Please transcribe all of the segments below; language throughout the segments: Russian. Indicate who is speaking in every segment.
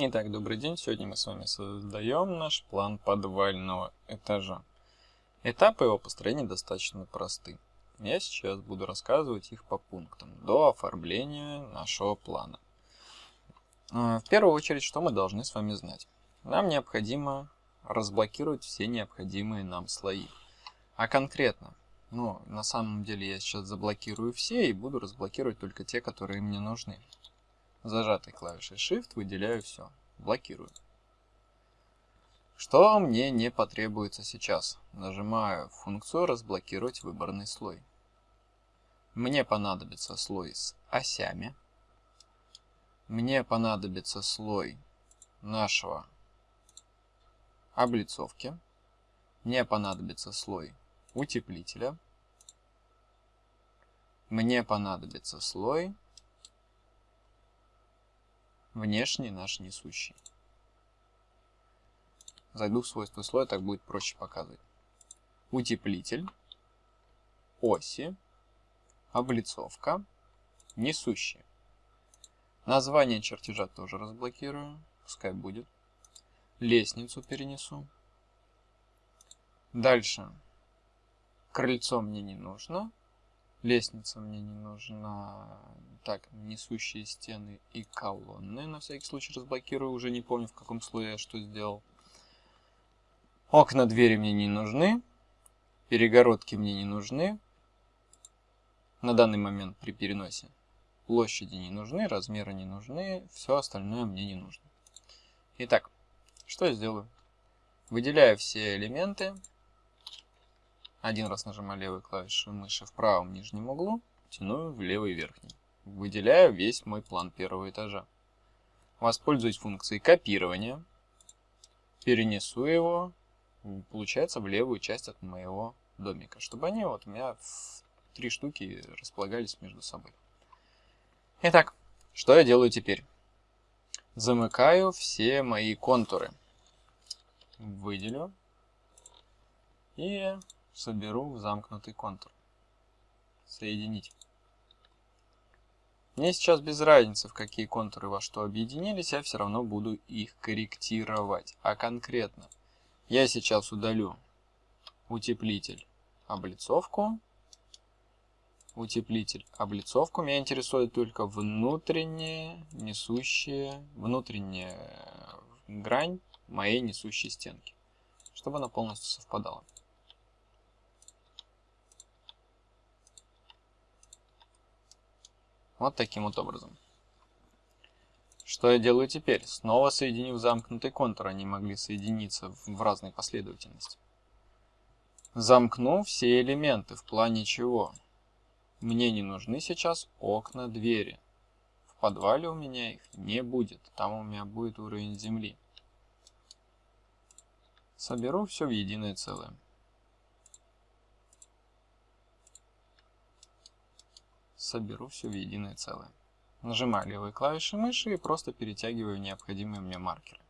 Speaker 1: Итак, добрый день. Сегодня мы с вами создаем наш план подвального этажа. Этапы его построения достаточно просты. Я сейчас буду рассказывать их по пунктам, до оформления нашего плана. А, в первую очередь, что мы должны с вами знать? Нам необходимо разблокировать все необходимые нам слои. А конкретно, ну, на самом деле я сейчас заблокирую все и буду разблокировать только те, которые мне нужны. Зажатой клавишей Shift выделяю все, блокирую. Что мне не потребуется сейчас? Нажимаю функцию «Разблокировать выборный слой». Мне понадобится слой с осями. Мне понадобится слой нашего облицовки. Мне понадобится слой утеплителя. Мне понадобится слой внешний наш несущий. Зайду в свойства слоя, так будет проще показывать. Утеплитель, оси, облицовка, несущие. Название чертежа тоже разблокирую, пускай будет. Лестницу перенесу. Дальше. Крыльцо мне не нужно. Лестница мне не нужна. Так, несущие стены и колонны. На всякий случай разблокирую. Уже не помню, в каком слое я что сделал. Окна, двери мне не нужны. Перегородки мне не нужны. На данный момент при переносе. Площади не нужны, размеры не нужны. Все остальное мне не нужно. Итак, что я сделаю? Выделяю все элементы. Один раз нажимаю левой клавишей мыши в правом нижнем углу, тяну в левый верхний. Выделяю весь мой план первого этажа. Воспользуюсь функцией копирования. Перенесу его, получается, в левую часть от моего домика. Чтобы они вот у меня в три штуки располагались между собой. Итак, что я делаю теперь? Замыкаю все мои контуры. Выделю. И соберу в замкнутый контур. Соединить. Мне сейчас без разницы, в какие контуры во что объединились, я все равно буду их корректировать. А конкретно, я сейчас удалю утеплитель, облицовку, утеплитель, облицовку. Меня интересует только внутренняя несущая, внутренняя грань моей несущей стенки, чтобы она полностью совпадала. Вот таким вот образом. Что я делаю теперь? Снова соединив замкнутый контур, они могли соединиться в разной последовательности. Замкну все элементы, в плане чего? Мне не нужны сейчас окна, двери. В подвале у меня их не будет, там у меня будет уровень земли. Соберу все в единое целое. Соберу все в единое целое. Нажимаю левой клавишей мыши и просто перетягиваю необходимые мне маркеры.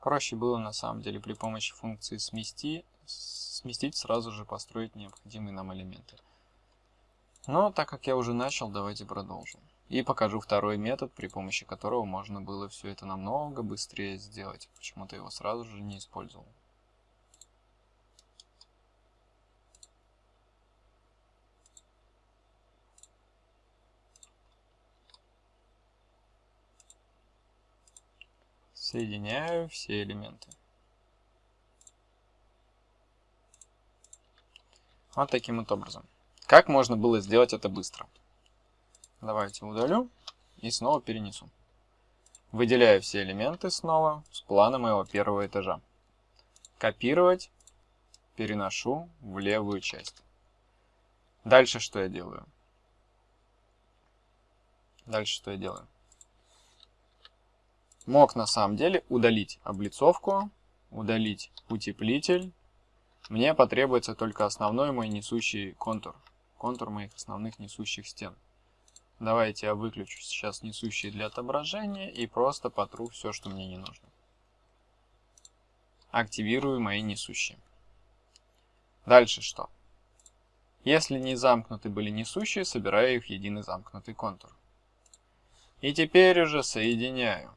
Speaker 1: Проще было на самом деле при помощи функции смести, сместить, сразу же построить необходимые нам элементы. Но так как я уже начал, давайте продолжим. И покажу второй метод, при помощи которого можно было все это намного быстрее сделать. Почему-то его сразу же не использовал. Соединяю все элементы. Вот таким вот образом. Как можно было сделать это быстро? Давайте удалю и снова перенесу. Выделяю все элементы снова с плана моего первого этажа. Копировать, переношу в левую часть. Дальше что я делаю? Дальше что я делаю? Мог на самом деле удалить облицовку, удалить утеплитель. Мне потребуется только основной мой несущий контур. Контур моих основных несущих стен. Давайте я выключу сейчас несущие для отображения и просто потру все, что мне не нужно. активирую мои несущие. Дальше что? Если не замкнуты были несущие, собираю их в единый замкнутый контур. И теперь уже соединяю.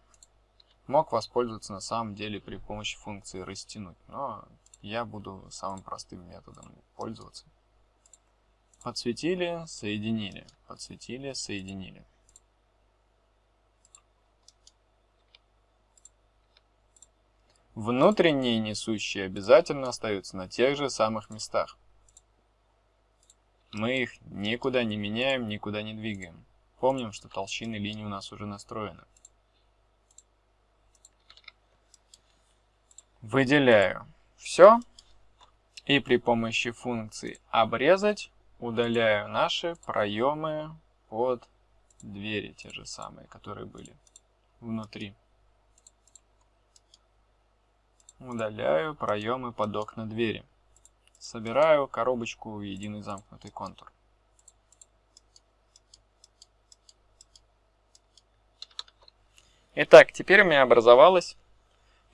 Speaker 1: Мог воспользоваться на самом деле при помощи функции растянуть, но я буду самым простым методом пользоваться. Подсветили, соединили, подсветили, соединили. Внутренние несущие обязательно остаются на тех же самых местах. Мы их никуда не меняем, никуда не двигаем. Помним, что толщины линии у нас уже настроены. Выделяю все. И при помощи функции обрезать удаляю наши проемы под двери, те же самые, которые были внутри. Удаляю проемы под окна двери. Собираю коробочку в единый замкнутый контур. Итак, теперь у меня образовалось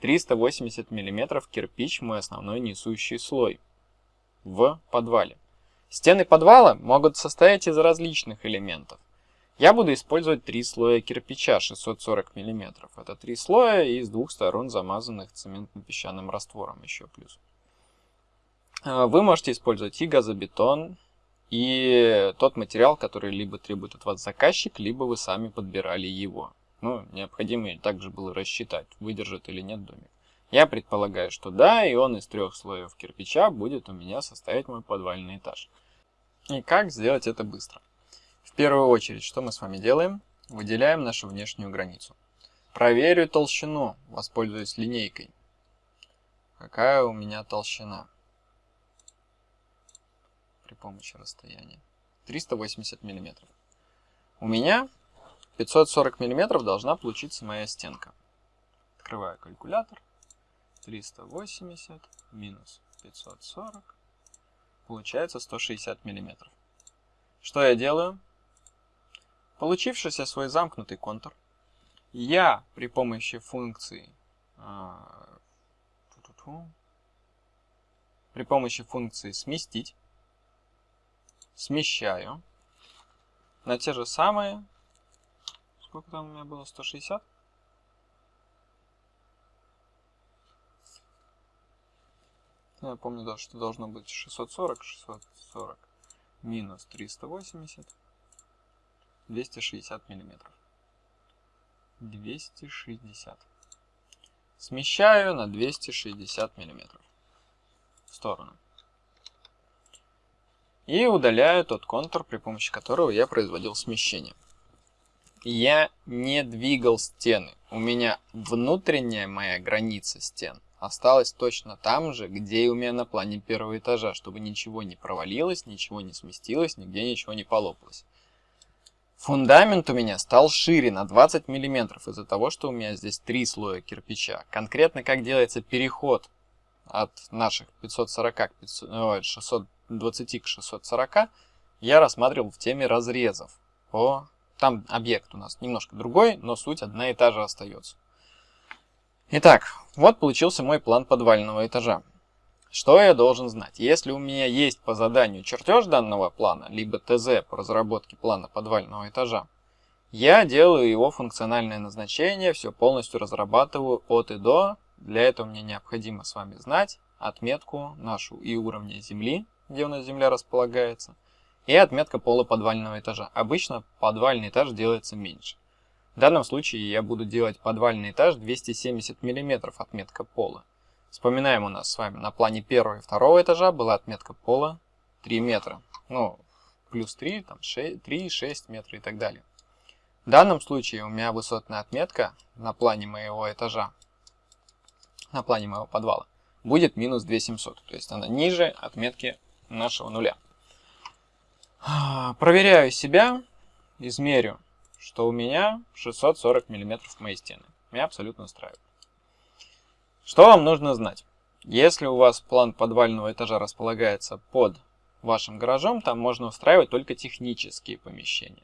Speaker 1: 380 мм кирпич мой основной несущий слой в подвале. Стены подвала могут состоять из различных элементов. Я буду использовать три слоя кирпича 640 мм. Это три слоя из двух сторон замазанных цементно-песчаным раствором еще плюс. А, вы можете использовать и газобетон, и тот материал, который либо требует от вас заказчик, либо вы сами подбирали его. Ну, необходимо также было рассчитать, выдержит или нет домик. Я предполагаю, что да, и он из трех слоев кирпича будет у меня состоять мой подвальный этаж. И как сделать это быстро? В первую очередь, что мы с вами делаем? Выделяем нашу внешнюю границу. Проверю толщину, воспользуюсь линейкой. Какая у меня толщина? При помощи расстояния. 380 миллиметров. У меня 540 миллиметров должна получиться моя стенка. Открываю калькулятор. 380 минус 540. Получается 160 миллиметров. Что я делаю? Получившийся свой замкнутый контур, я при помощи функции а, при помощи функции сместить смещаю на те же самые Сколько там у меня было? 160? Я помню, да, что должно быть 640, 640 минус 380, 260 миллиметров. 260. Смещаю на 260 миллиметров в сторону. И удаляю тот контур, при помощи которого я производил смещение я не двигал стены. У меня внутренняя моя граница стен осталась точно там же, где и у меня на плане первого этажа, чтобы ничего не провалилось, ничего не сместилось, нигде ничего не полопалось. Фундамент у меня стал шире на 20 мм из-за того, что у меня здесь три слоя кирпича. Конкретно как делается переход от наших 540 к 500, 620 к 640 я рассматривал в теме разрезов по там объект у нас немножко другой, но суть одна и та же остается. Итак, вот получился мой план подвального этажа. Что я должен знать? Если у меня есть по заданию чертеж данного плана, либо ТЗ по разработке плана подвального этажа, я делаю его функциональное назначение, все полностью разрабатываю от и до. Для этого мне необходимо с вами знать отметку нашу и уровня земли, где у нас земля располагается – и отметка пола подвального этажа. Обычно подвальный этаж делается меньше. В данном случае я буду делать подвальный этаж 270 мм отметка пола. Вспоминаем у нас с вами на плане первого и второго этажа была отметка пола 3 метра. Ну, плюс 3, там 6, 3, 6 метра и так далее. В данном случае у меня высотная отметка на плане моего этажа, на плане моего подвала, будет минус 2700. То есть она ниже отметки нашего нуля. Проверяю себя, измерю, что у меня 640 мм моей стены. Меня абсолютно устраивает. Что вам нужно знать? Если у вас план подвального этажа располагается под вашим гаражом, там можно устраивать только технические помещения.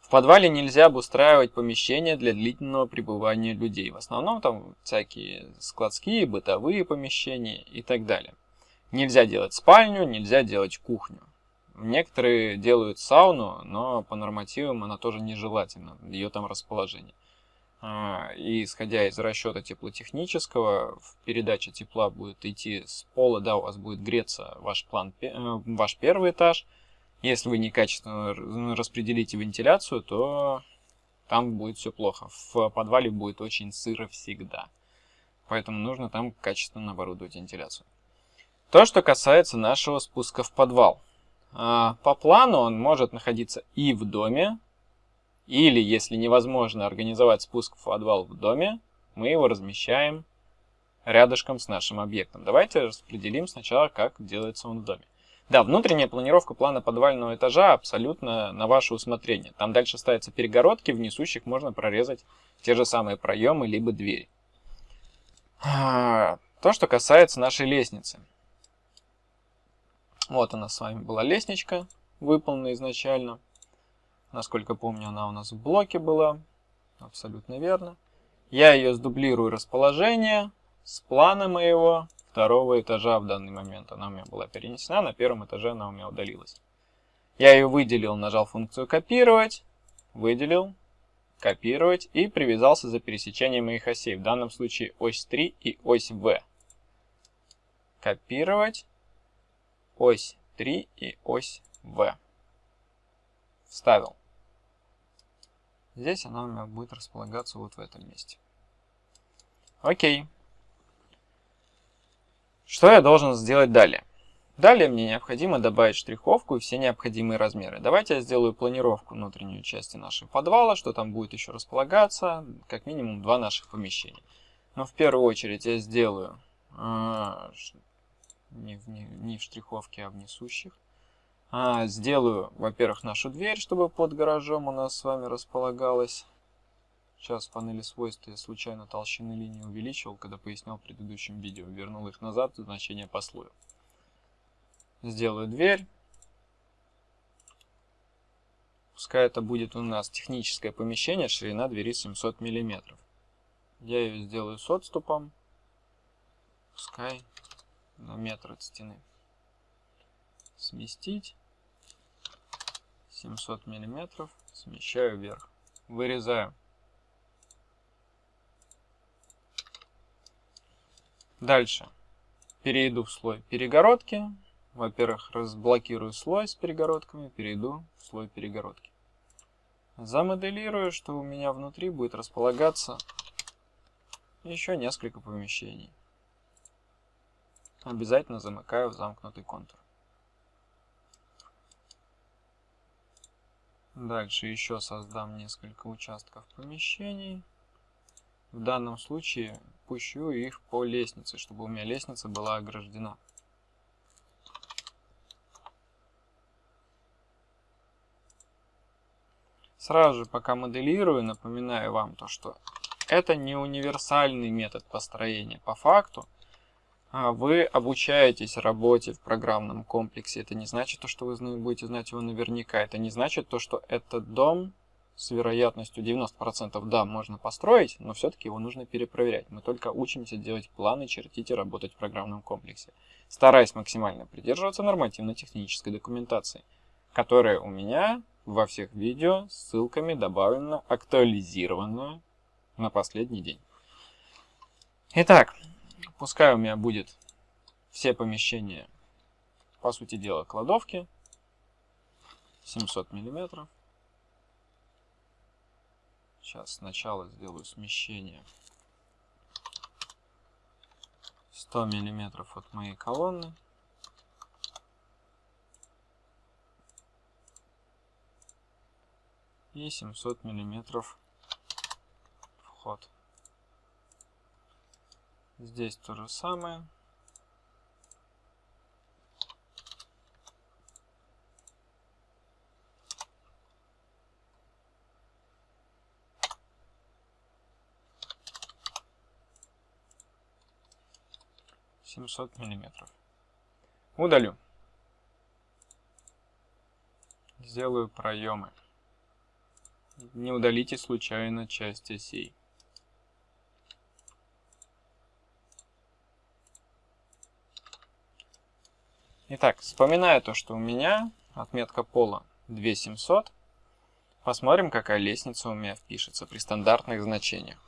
Speaker 1: В подвале нельзя обустраивать помещения для длительного пребывания людей. В основном там всякие складские, бытовые помещения и так далее. Нельзя делать спальню, нельзя делать кухню. Некоторые делают сауну, но по нормативам она тоже нежелательна, ее там расположение. А, и исходя из расчета теплотехнического, в передаче тепла будет идти с пола, да, у вас будет греться ваш, план, э, ваш первый этаж. Если вы некачественно распределите вентиляцию, то там будет все плохо. В подвале будет очень сыро всегда. Поэтому нужно там качественно оборудовать вентиляцию. То, что касается нашего спуска в подвал. А, по плану он может находиться и в доме, или, если невозможно организовать спуск в подвал в доме, мы его размещаем рядышком с нашим объектом. Давайте распределим сначала, как делается он в доме. Да, внутренняя планировка плана подвального этажа абсолютно на ваше усмотрение. Там дальше ставятся перегородки, в несущих можно прорезать те же самые проемы, либо двери. А, то, что касается нашей лестницы. Вот у нас с вами была лестничка, выполнена изначально. Насколько помню, она у нас в блоке была. Абсолютно верно. Я ее сдублирую расположение с плана моего второго этажа в данный момент. Она у меня была перенесена, на первом этаже она у меня удалилась. Я ее выделил, нажал функцию копировать, выделил, копировать и привязался за пересечение моих осей. В данном случае ось 3 и ось В. Копировать, ось 3 и ось В. Вставил. Здесь она у меня будет располагаться вот в этом месте. Окей. Что я должен сделать далее? Далее мне необходимо добавить штриховку и все необходимые размеры. Давайте я сделаю планировку внутренней части нашего подвала, что там будет еще располагаться, как минимум два наших помещения. Но в первую очередь я сделаю э, не в, не, не в штриховке, а в несущих. А, сделаю, во-первых, нашу дверь, чтобы под гаражом у нас с вами располагалась. Сейчас в панели свойств я случайно толщины линии увеличивал, когда пояснял в предыдущем видео. Вернул их назад, значение по слою. Сделаю дверь. Пускай это будет у нас техническое помещение, ширина двери 700 мм. Я ее сделаю с отступом. Пускай метр от стены. Сместить. 700 миллиметров. Смещаю вверх. Вырезаю. Дальше. Перейду в слой перегородки. Во-первых, разблокирую слой с перегородками, перейду в слой перегородки. Замоделирую, что у меня внутри будет располагаться еще несколько помещений обязательно замыкаю в замкнутый контур. Дальше еще создам несколько участков помещений. В данном случае пущу их по лестнице, чтобы у меня лестница была ограждена. Сразу же, пока моделирую, напоминаю вам то, что это не универсальный метод построения. По факту вы обучаетесь работе в программном комплексе. Это не значит то, что вы будете знать его наверняка. Это не значит то, что этот дом с вероятностью 90% да, можно построить, но все-таки его нужно перепроверять. Мы только учимся делать планы, чертить и работать в программном комплексе, стараясь максимально придерживаться нормативно-технической документации, которая у меня во всех видео ссылками добавлена, актуализирована на последний день. Итак, Пускай у меня будет все помещения, по сути дела, кладовки. 700 миллиметров. Сейчас сначала сделаю смещение 100 миллиметров от моей колонны. И 700 миллиметров вход. Здесь то же самое. Семьсот миллиметров. Удалю. Сделаю проемы. Не удалите случайно часть осей. Итак, вспоминая то, что у меня отметка пола 2700, посмотрим, какая лестница у меня впишется при стандартных значениях.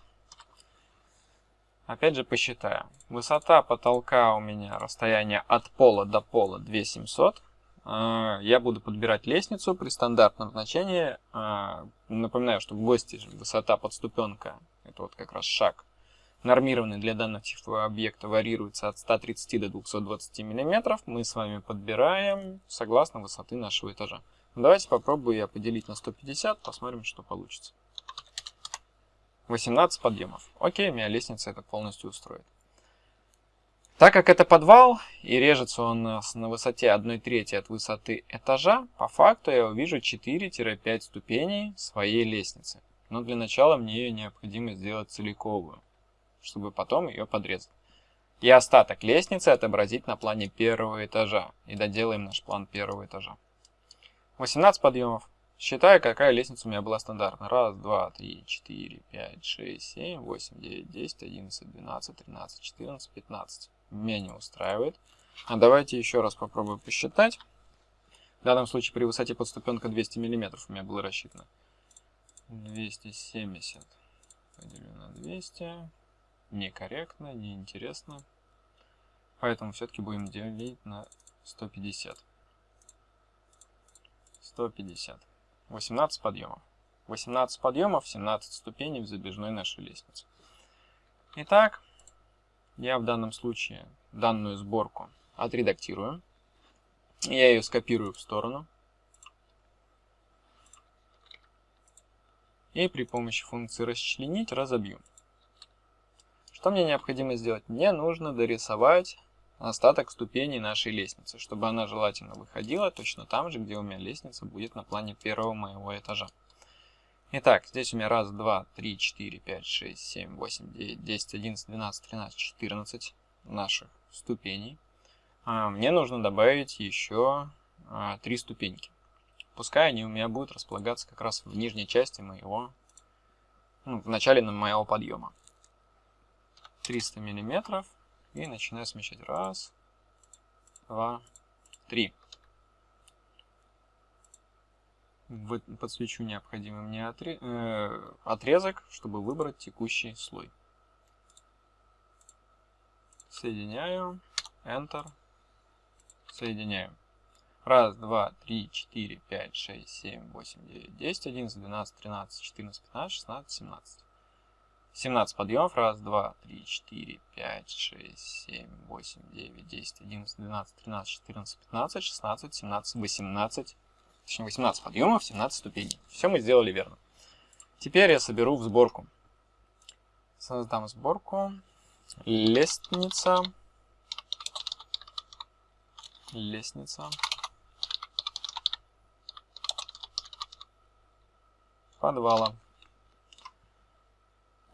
Speaker 1: Опять же посчитаем. Высота потолка у меня, расстояние от пола до пола 2700. А, я буду подбирать лестницу при стандартном значении. А, напоминаю, что в гости высота подступенка, это вот как раз шаг, нормированный для данного типа объекта варьируется от 130 до 220 мм, мы с вами подбираем согласно высоты нашего этажа. Давайте попробую я поделить на 150, посмотрим, что получится. 18 подъемов. Окей, меня лестница это полностью устроит. Так как это подвал и режется он нас на высоте 1 трети от высоты этажа, по факту я увижу 4-5 ступеней своей лестницы. Но для начала мне ее необходимо сделать целиковую чтобы потом ее подрезать. И остаток лестницы отобразить на плане первого этажа. И доделаем наш план первого этажа. 18 подъемов. Считаю, какая лестница у меня была стандартная. Раз, два, три, четыре, пять, шесть, семь, восемь, девять, десять, одиннадцать, двенадцать, тринадцать, четырнадцать, пятнадцать. Меня не устраивает. А давайте еще раз попробую посчитать. В данном случае при высоте подступенка 200 мм у меня было рассчитано. 270 поделю на 200 некорректно, неинтересно. Поэтому все-таки будем делить на 150. 150. 18 подъемов. 18 подъемов, 17 ступеней в забежной нашей лестнице. Итак, я в данном случае данную сборку отредактирую. Я ее скопирую в сторону. И при помощи функции расчленить разобью. Что мне необходимо сделать? Мне нужно дорисовать остаток ступеней нашей лестницы, чтобы она желательно выходила точно там же, где у меня лестница будет на плане первого моего этажа. Итак, здесь у меня раз, два, три, четыре, пять, шесть, семь, восемь, девять, десять, одиннадцать, двенадцать, тринадцать, четырнадцать наших ступеней. А, мне нужно добавить еще а, три ступеньки. Пускай они у меня будут располагаться как раз в нижней части моего, ну, в начале моего подъема. 300 миллиметров и начинаю смещать. Раз, два, три. Подсвечу необходимый мне э, отрезок, чтобы выбрать текущий слой. Соединяю. Enter. Соединяю. Раз, два, три, четыре, пять, шесть, семь, восемь, девять, десять, одиннадцать, двенадцать, тринадцать, четырнадцать, пятнадцать, шестнадцать, семнадцать. 17 подъемов. Раз, два, три, четыре, пять, шесть, семь, восемь, девять, десять, одиннадцать, двенадцать, тринадцать, четырнадцать, пятнадцать, шестнадцать, семнадцать, восемнадцать. Точнее, 18 подъемов, 17 ступеней. Все мы сделали верно. Теперь я соберу в сборку. Создам сборку. Лестница. Лестница. Подвала.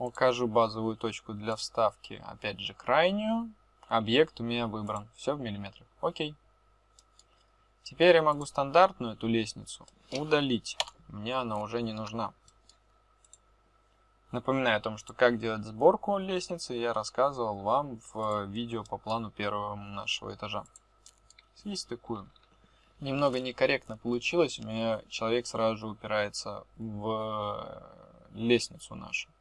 Speaker 1: Укажу базовую точку для вставки, опять же крайнюю. Объект у меня выбран. Все в миллиметрах. Окей. Теперь я могу стандартную эту лестницу удалить. Мне она уже не нужна. Напоминаю о том, что как делать сборку лестницы, я рассказывал вам в видео по плану первого нашего этажа. И стыкую. Немного некорректно получилось, у меня человек сразу же упирается в лестницу нашу.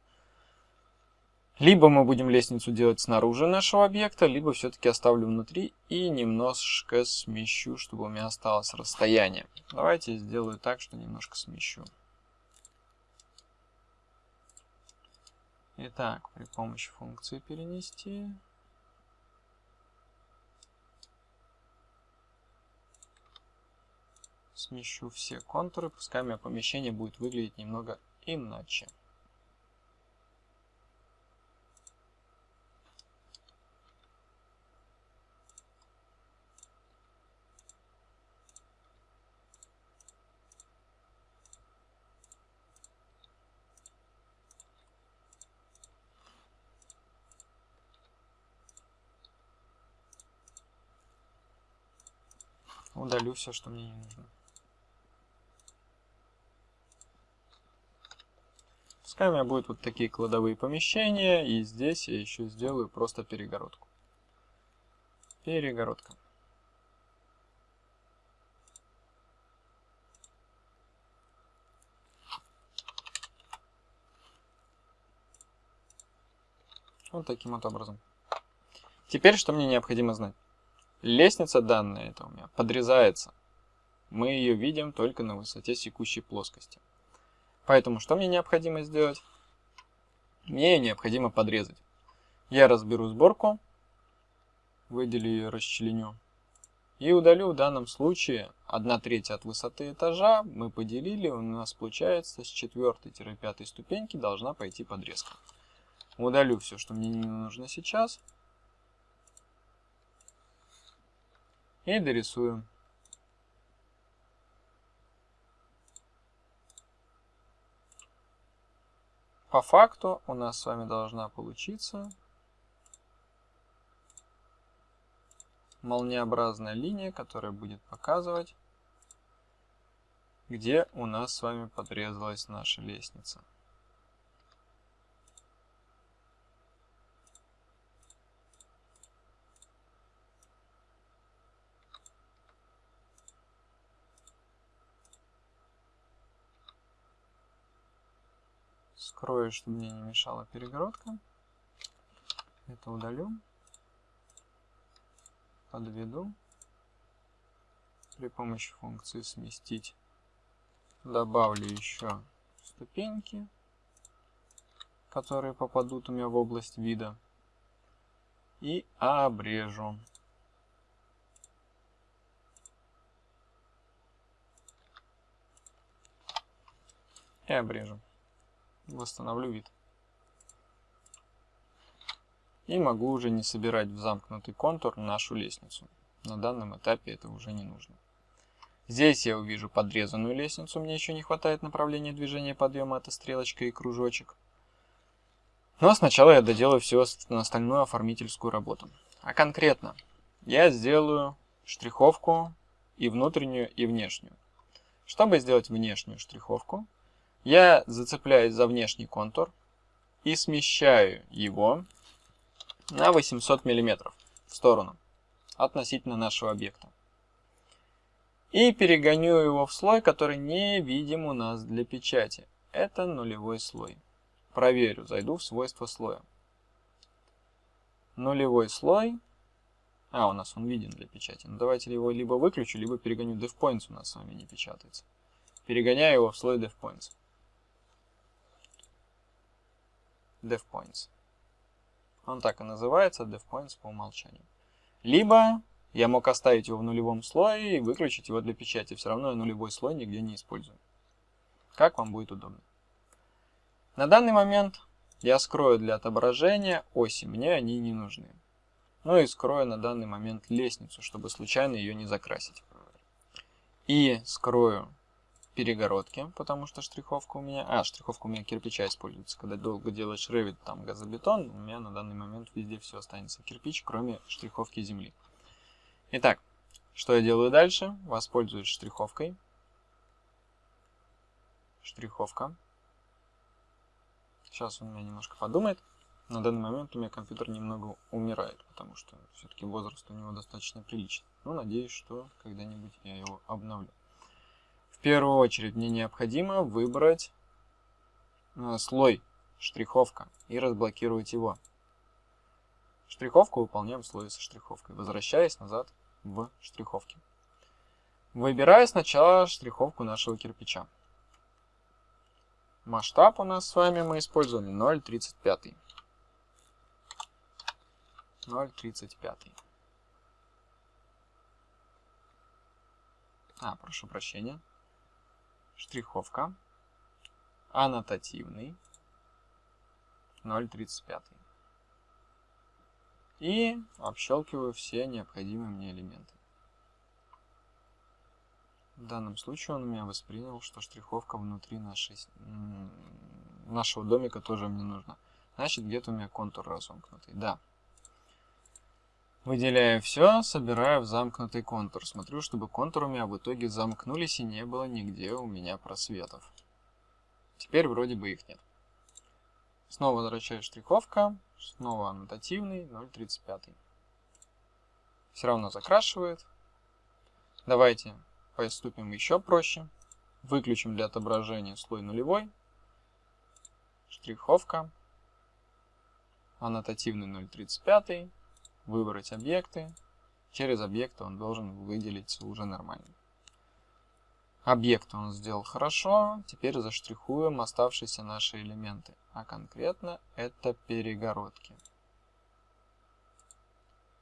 Speaker 1: Либо мы будем лестницу делать снаружи нашего объекта, либо все-таки оставлю внутри и немножко смещу, чтобы у меня осталось расстояние. Давайте сделаю так, что немножко смещу. Итак, при помощи функции перенести... Смещу все контуры, пускай у меня помещение будет выглядеть немного иначе. Удалю все, что мне не нужно. Пускай у меня будут вот такие кладовые помещения, и здесь я еще сделаю просто перегородку. Перегородка. Вот таким вот образом. Теперь что мне необходимо знать? Лестница данная, это у меня, подрезается. Мы ее видим только на высоте секущей плоскости. Поэтому что мне необходимо сделать? Мне ее необходимо подрезать. Я разберу сборку, выделю ее, расчленю. И удалю в данном случае 1 треть от высоты этажа мы поделили, у нас получается с 4-5 ступеньки должна пойти подрезка. Удалю все, что мне не нужно сейчас. И дорисую. По факту у нас с вами должна получиться молниеобразная линия, которая будет показывать, где у нас с вами подрезалась наша лестница. Скрою, чтобы мне не мешала перегородка. Это удалю. Подведу. При помощи функции сместить. Добавлю еще ступеньки, которые попадут у меня в область вида. И обрежу. И обрежу восстановлю вид. И могу уже не собирать в замкнутый контур нашу лестницу. На данном этапе это уже не нужно. Здесь я увижу подрезанную лестницу, мне еще не хватает направления движения подъема, это стрелочка и кружочек. Но сначала я доделаю всю остальную оформительскую работу. А конкретно, я сделаю штриховку и внутреннюю, и внешнюю. Чтобы сделать внешнюю штриховку, я зацепляюсь за внешний контур и смещаю его на 800 мм в сторону относительно нашего объекта. И перегоню его в слой, который не видим у нас для печати. Это нулевой слой. Проверю, зайду в свойства слоя. Нулевой слой. А, у нас он виден для печати. Ну, давайте его либо выключу, либо перегоню. DevPoints у нас с вами не печатается. Перегоняю его в слой DevPoints. DevPoints. Он так и называется, DevPoints по умолчанию. Либо я мог оставить его в нулевом слое и выключить его для печати. Все равно я нулевой слой нигде не использую. Как вам будет удобно. На данный момент я скрою для отображения оси, мне они не нужны. Ну и скрою на данный момент лестницу, чтобы случайно ее не закрасить. И скрою перегородки, потому что штриховка у меня... А, штриховка у меня кирпича используется. Когда долго делаешь ревит, там газобетон, у меня на данный момент везде все останется кирпич, кроме штриховки земли. Итак, что я делаю дальше? Воспользуюсь штриховкой. Штриховка. Сейчас он меня немножко подумает. На данный момент у меня компьютер немного умирает, потому что все-таки возраст у него достаточно приличный. Но надеюсь, что когда-нибудь я его обновлю первую очередь мне необходимо выбрать э, слой штриховка и разблокировать его. Штриховку выполняем в слое со штриховкой, возвращаясь назад в штриховки. Выбираю сначала штриховку нашего кирпича. Масштаб у нас с вами мы используем 0.35. 0.35. А, прошу прощения штриховка, аннотативный, 0.35. И общелкиваю все необходимые мне элементы. В данном случае он меня воспринял, что штриховка внутри нашей, нашего домика тоже мне нужна. Значит, где-то у меня контур разомкнутый. Да. Выделяю все, собираю в замкнутый контур. Смотрю, чтобы контуры у меня в итоге замкнулись и не было нигде у меня просветов. Теперь вроде бы их нет. Снова возвращаю штриховка, снова аннотативный 0.35. Все равно закрашивает. Давайте поступим еще проще. Выключим для отображения слой нулевой. Штриховка. Аннотативный 0.35. Выбрать объекты. Через объекты он должен выделиться уже нормально. Объект он сделал хорошо. Теперь заштрихуем оставшиеся наши элементы. А конкретно это перегородки.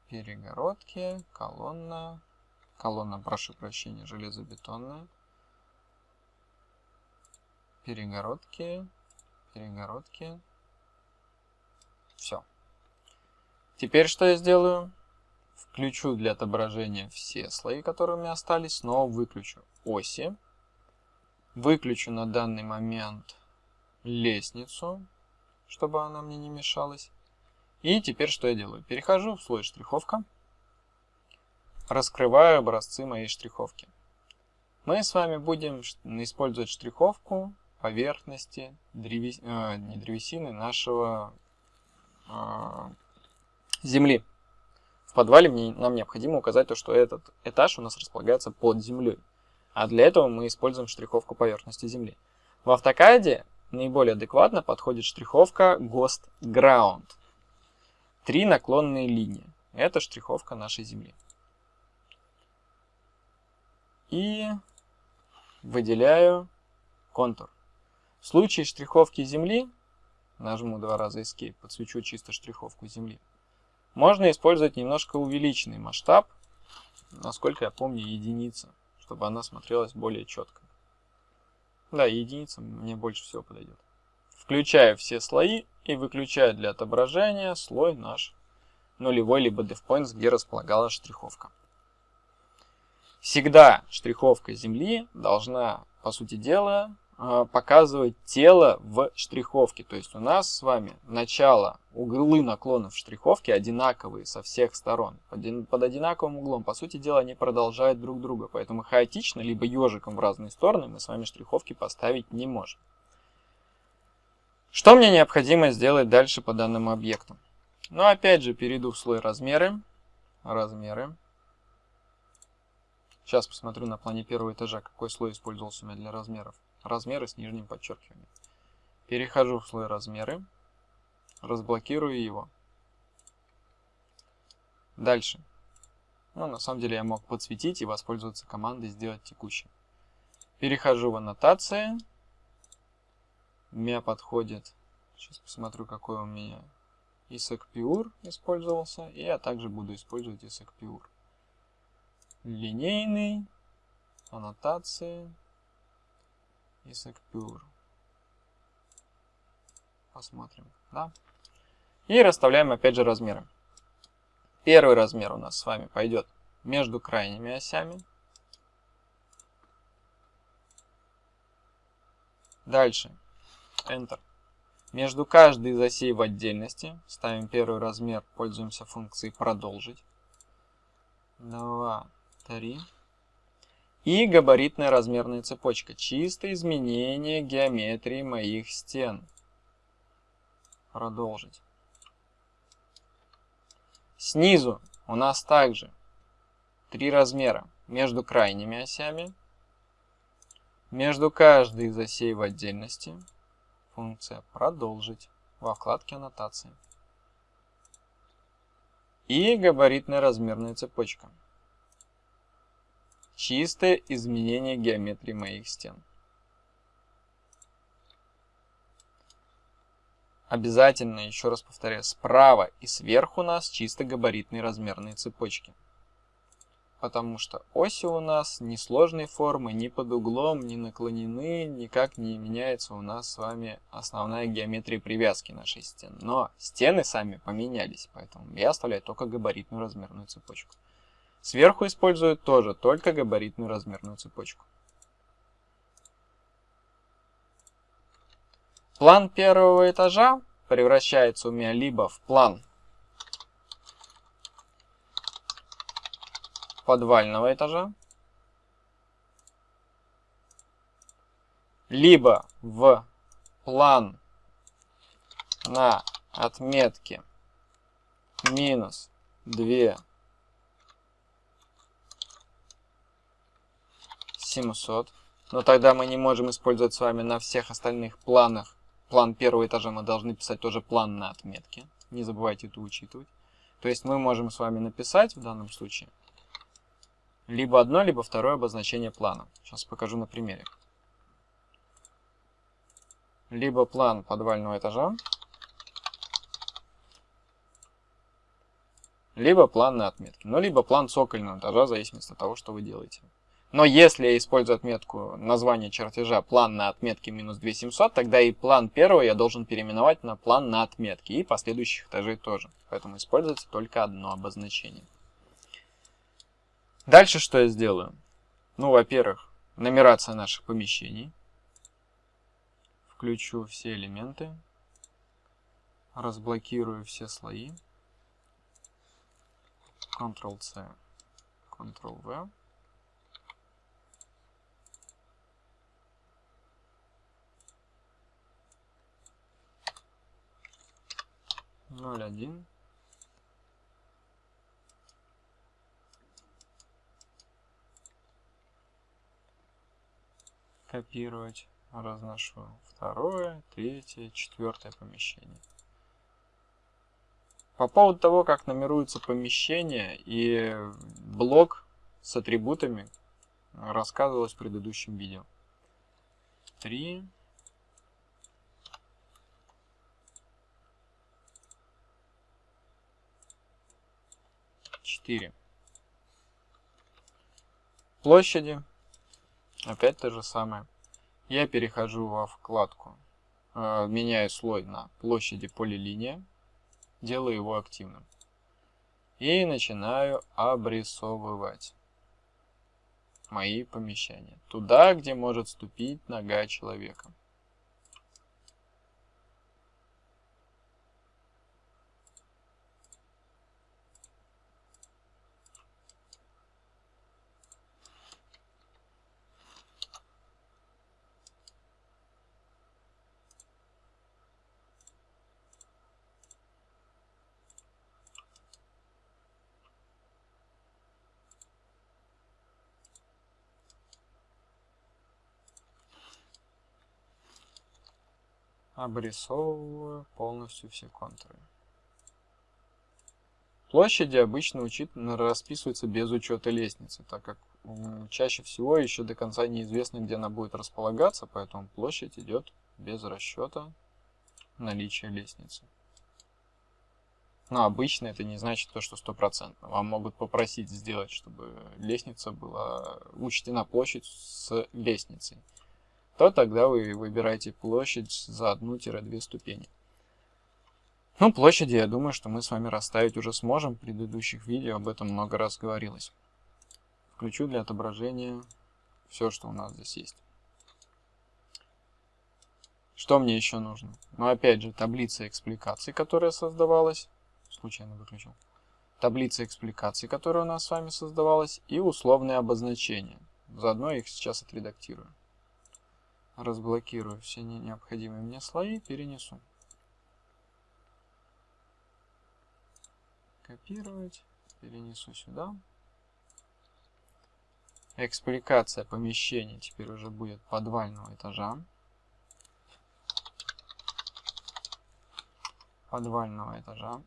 Speaker 1: Перегородки, колонна, колонна, прошу прощения, железобетонная. Перегородки, перегородки. Все. Теперь что я сделаю? Включу для отображения все слои, которые у меня остались. Снова выключу оси. Выключу на данный момент лестницу, чтобы она мне не мешалась. И теперь что я делаю? Перехожу в слой штриховка. Раскрываю образцы моей штриховки. Мы с вами будем использовать штриховку поверхности древес... э, не древесины нашего э, земли. В подвале мне, нам необходимо указать то, что этот этаж у нас располагается под землей. А для этого мы используем штриховку поверхности земли. В автокаде наиболее адекватно подходит штриховка Ghost Ground. Три наклонные линии. Это штриховка нашей земли. И выделяю контур. В случае штриховки земли, нажму два раза Escape, подсвечу чисто штриховку земли, можно использовать немножко увеличенный масштаб, насколько я помню, единица, чтобы она смотрелась более четко. Да, единица мне больше всего подойдет. Включаю все слои и выключаю для отображения слой наш нулевой либо DevPoints, где располагалась штриховка. Всегда штриховка земли должна, по сути дела, показывать тело в штриховке. То есть у нас с вами начало, углы наклонов штриховки одинаковые со всех сторон. Под одинаковым углом, по сути дела, они продолжают друг друга. Поэтому хаотично, либо ежиком в разные стороны мы с вами штриховки поставить не можем. Что мне необходимо сделать дальше по данному объекту? Ну, опять же, перейду в слой размеры. Размеры. Сейчас посмотрю на плане первого этажа, какой слой использовался у меня для размеров размеры с нижним подчеркиванием. Перехожу в слой размеры, разблокирую его. Дальше. Ну, на самом деле я мог подсветить и воспользоваться командой «Сделать текущим». Перехожу в аннотации. У меня подходит, сейчас посмотрю, какой у меня ISAC Pure использовался, и я также буду использовать ISAC Pure. Линейный, аннотации, и Secure. Посмотрим, да. И расставляем опять же размеры. Первый размер у нас с вами пойдет между крайними осями. Дальше. Enter. Между каждой из осей в отдельности ставим первый размер, пользуемся функцией продолжить. 2, 3, и габаритная размерная цепочка. Чисто изменение геометрии моих стен. Продолжить. Снизу у нас также три размера между крайними осями, между каждой из осей в отдельности. Функция «Продолжить» во вкладке «Аннотации». И габаритная размерная цепочка. Чистое изменение геометрии моих стен. Обязательно, еще раз повторяю, справа и сверху у нас чисто габаритные размерные цепочки. Потому что оси у нас не сложной формы, ни под углом, ни наклонены, никак не меняется у нас с вами основная геометрия привязки нашей стен. Но стены сами поменялись, поэтому я оставляю только габаритную размерную цепочку. Сверху используют тоже только габаритную размерную цепочку. План первого этажа превращается у меня либо в план подвального этажа, либо в план на отметке минус 2 700. Но тогда мы не можем использовать с вами на всех остальных планах. План первого этажа мы должны писать тоже план на отметке. Не забывайте это учитывать. То есть мы можем с вами написать в данном случае либо одно, либо второе обозначение плана. Сейчас покажу на примере. Либо план подвального этажа, либо план на отметке. Ну, либо план цокольного этажа, в зависимости от того, что вы делаете. Но если я использую отметку названия чертежа план на отметке минус 2700, тогда и план первого я должен переименовать на план на отметке и последующих этажей тоже. Поэтому используется только одно обозначение. Дальше что я сделаю? Ну, во-первых, нумерация наших помещений. Включу все элементы. Разблокирую все слои. Ctrl-C, Ctrl-V. Ноль один. Копировать. Разношу второе, третье, четвертое помещение. По поводу того, как номеруется помещение и блок с атрибутами, рассказывалось в предыдущем видео. 3. Четыре. Площади. Опять то же самое. Я перехожу во вкладку, э, меняю слой на площади полилиния делаю его активным. И начинаю обрисовывать мои помещения. Туда, где может ступить нога человека. Обрисовываю полностью все контуры. Площади обычно учит, расписываются без учета лестницы, так как чаще всего еще до конца неизвестно, где она будет располагаться, поэтому площадь идет без расчета наличия лестницы. Но обычно это не значит то, что стопроцентно. Вам могут попросить сделать, чтобы лестница была учтена площадь с лестницей то тогда вы выбираете площадь за одну-две ступени. Ну, площади, я думаю, что мы с вами расставить уже сможем. В предыдущих видео об этом много раз говорилось. Включу для отображения все, что у нас здесь есть. Что мне еще нужно? Ну, опять же, таблица экспликаций, которая создавалась. Случайно выключил. Таблица экспликаций, которая у нас с вами создавалась. И условные обозначения. Заодно их сейчас отредактирую разблокирую все необходимые мне слои, перенесу. Копировать, перенесу сюда. Экспликация помещения теперь уже будет подвального этажа. Подвального этажа.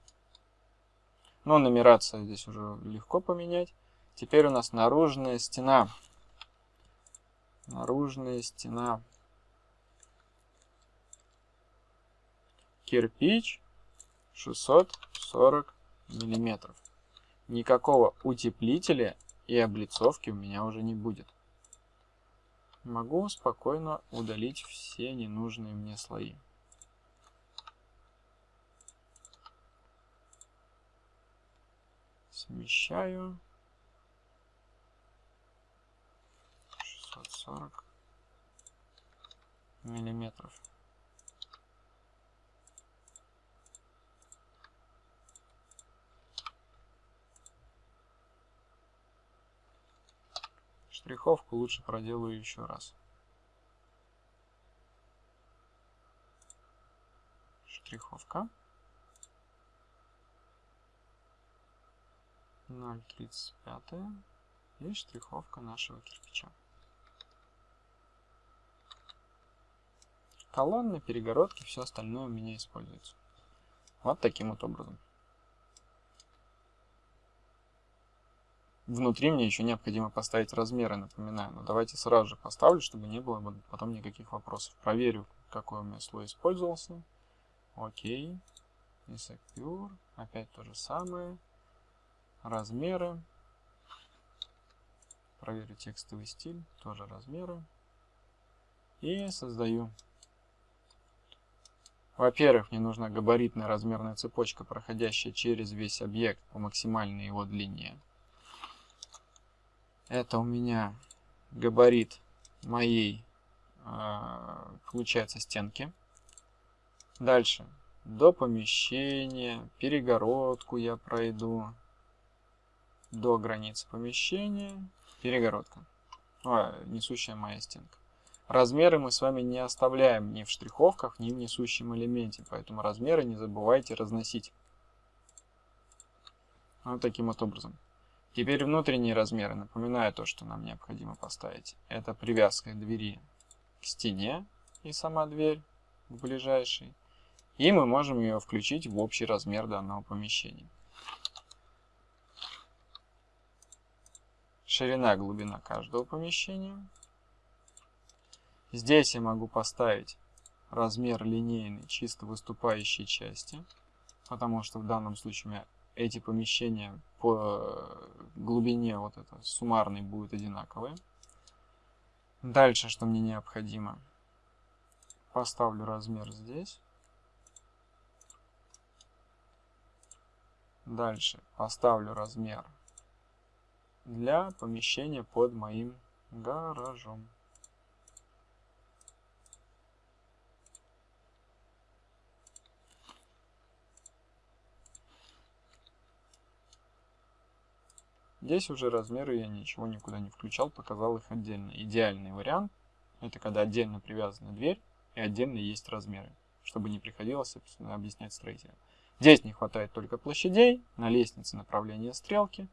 Speaker 1: Но нумерация здесь уже легко поменять. Теперь у нас наружная стена. Наружная стена кирпич 640 миллиметров. Никакого утеплителя и облицовки у меня уже не будет. Могу спокойно удалить все ненужные мне слои. Смещаю. 640 миллиметров. Штриховку лучше проделаю еще раз. штриховка. 0,35 и штриховка нашего кирпича. Колонны, перегородки, все остальное у меня используется. Вот таким вот образом. Внутри мне еще необходимо поставить размеры, напоминаю. Но давайте сразу же поставлю, чтобы не было потом никаких вопросов. Проверю, какой у меня слой использовался. Окей. И Secure. Опять то же самое. Размеры. Проверю текстовый стиль. Тоже размеры. И создаю. Во-первых, мне нужна габаритная размерная цепочка, проходящая через весь объект по максимальной его длине. Это у меня габарит моей, а, получается, стенки. Дальше. До помещения, перегородку я пройду. До границы помещения, перегородка. О, несущая моя стенка. Размеры мы с вами не оставляем ни в штриховках, ни в несущем элементе, поэтому размеры не забывайте разносить. Вот таким вот образом. Теперь внутренние размеры. Напоминаю то, что нам необходимо поставить. Это привязка двери к стене и сама дверь к ближайшей. И мы можем ее включить в общий размер данного помещения. Ширина, глубина каждого помещения. Здесь я могу поставить размер линейный чисто выступающей части, потому что в данном случае у меня эти помещения по глубине вот это суммарной будут одинаковые. Дальше, что мне необходимо, поставлю размер здесь. Дальше поставлю размер для помещения под моим гаражом. Здесь уже размеры я ничего никуда не включал, показал их отдельно. Идеальный вариант – это когда отдельно привязана дверь и отдельно есть размеры, чтобы не приходилось объяснять строителям. Здесь не хватает только площадей, на лестнице направления стрелки,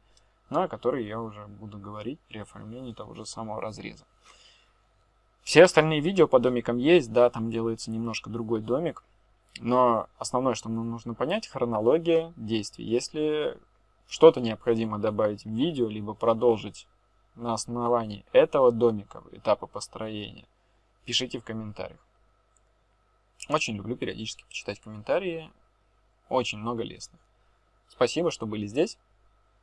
Speaker 1: на которые я уже буду говорить при оформлении того же самого разреза. Все остальные видео по домикам есть, да, там делается немножко другой домик, но основное, что нам нужно понять, хронология действий. Если что-то необходимо добавить в видео, либо продолжить на основании этого домика, этапа построения, пишите в комментариях. Очень люблю периодически почитать комментарии, очень много лестных. Спасибо, что были здесь.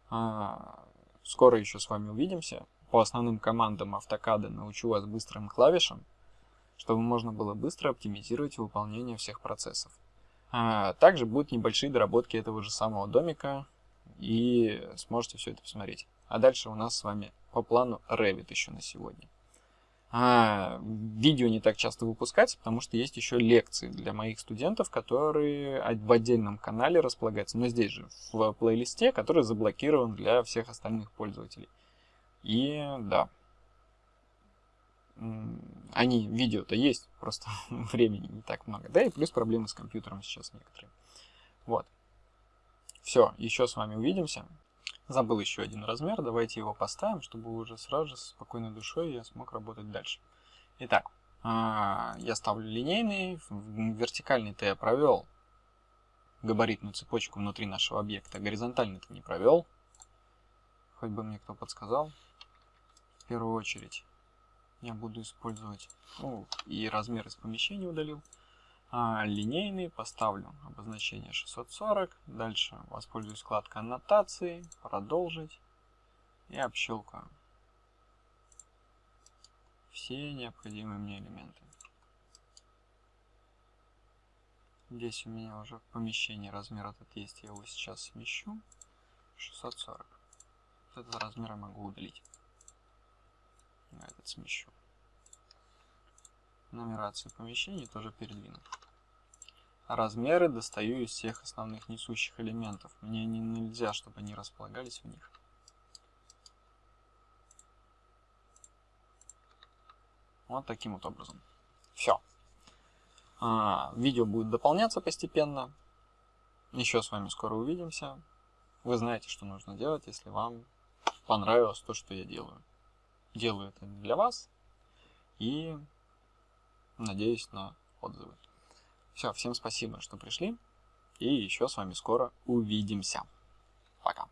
Speaker 1: А, скоро еще с вами увидимся. По основным командам автокада научу вас быстрым клавишам, чтобы можно было быстро оптимизировать выполнение всех процессов. А, также будут небольшие доработки этого же самого домика, и сможете все это посмотреть. А дальше у нас с вами по плану Revit еще на сегодня. А, видео не так часто выпускается, потому что есть еще лекции для моих студентов, которые в отдельном канале располагаются, но здесь же, в плейлисте, который заблокирован для всех остальных пользователей. И да, они, видео-то есть, просто времени не так много. Да и плюс проблемы с компьютером сейчас некоторые. Вот. Все, еще с вами увидимся. Забыл еще один размер, давайте его поставим, чтобы уже сразу же с спокойной душой я смог работать дальше. Итак, а, я ставлю линейный, вертикальный-то я провел габаритную цепочку внутри нашего объекта, горизонтальный-то не провел. Хоть бы мне кто подсказал. В первую очередь я буду использовать, ну, и размер из помещения удалил а, линейный, поставлю обозначение 640, дальше воспользуюсь вкладкой аннотации, продолжить и общелкаю все необходимые мне элементы. Здесь у меня уже в помещении размер этот есть, я его сейчас смещу. 640. Этот размер я могу удалить. Я этот смещу. Нумерацию помещений тоже передвину. Размеры достаю из всех основных несущих элементов. Мне не, нельзя, чтобы они располагались в них. Вот таким вот образом. Все. А, видео будет дополняться постепенно. Еще с вами скоро увидимся. Вы знаете, что нужно делать, если вам понравилось то, что я делаю. Делаю это для вас и надеюсь на отзывы. Все, всем спасибо, что пришли. И еще с вами скоро увидимся. Пока.